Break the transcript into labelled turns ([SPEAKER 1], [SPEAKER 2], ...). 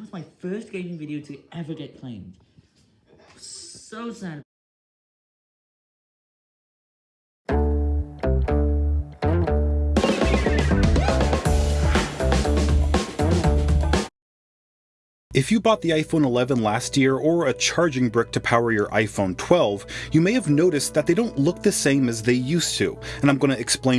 [SPEAKER 1] That was my first gaming video to ever get claimed. So sad.
[SPEAKER 2] If you bought the iPhone 11 last year or a charging brick to power your iPhone 12, you may have noticed that they don't look the same as they used to, and I'm going to explain